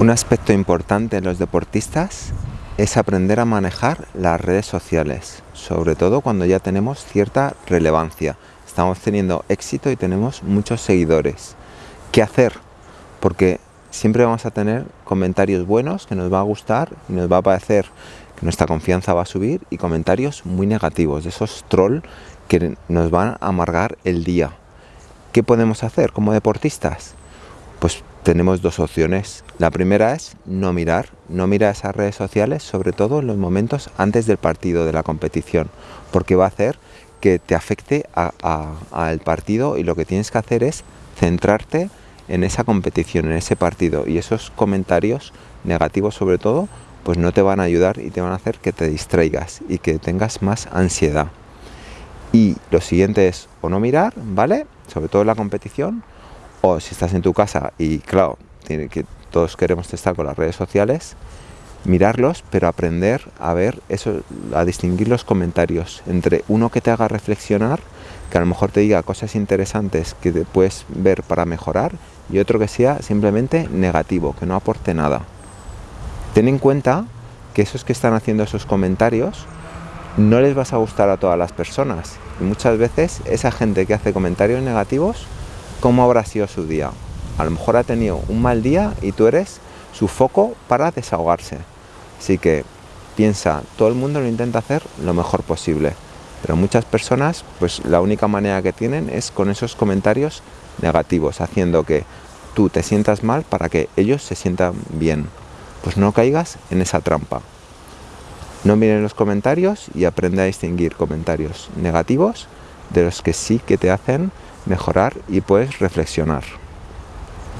Un aspecto importante en los deportistas es aprender a manejar las redes sociales, sobre todo cuando ya tenemos cierta relevancia. Estamos teniendo éxito y tenemos muchos seguidores. ¿Qué hacer? Porque siempre vamos a tener comentarios buenos que nos va a gustar y nos va a parecer que nuestra confianza va a subir y comentarios muy negativos, de esos troll que nos van a amargar el día. ¿Qué podemos hacer como deportistas? Pues tenemos dos opciones. La primera es no mirar, no mirar esas redes sociales, sobre todo en los momentos antes del partido, de la competición, porque va a hacer que te afecte al partido y lo que tienes que hacer es centrarte en esa competición, en ese partido y esos comentarios negativos sobre todo, pues no te van a ayudar y te van a hacer que te distraigas y que tengas más ansiedad. Y lo siguiente es o no mirar, ¿vale? Sobre todo en la competición, o si estás en tu casa y claro, tiene que todos queremos estar con las redes sociales, mirarlos, pero aprender a ver eso, a distinguir los comentarios entre uno que te haga reflexionar, que a lo mejor te diga cosas interesantes que te puedes ver para mejorar, y otro que sea simplemente negativo, que no aporte nada. Ten en cuenta que esos que están haciendo esos comentarios no les vas a gustar a todas las personas. Y muchas veces esa gente que hace comentarios negativos cómo habrá sido su día. A lo mejor ha tenido un mal día y tú eres su foco para desahogarse. Así que piensa, todo el mundo lo intenta hacer lo mejor posible, pero muchas personas pues la única manera que tienen es con esos comentarios negativos, haciendo que tú te sientas mal para que ellos se sientan bien. Pues no caigas en esa trampa. No miren los comentarios y aprende a distinguir comentarios negativos de los que sí que te hacen mejorar y puedes reflexionar.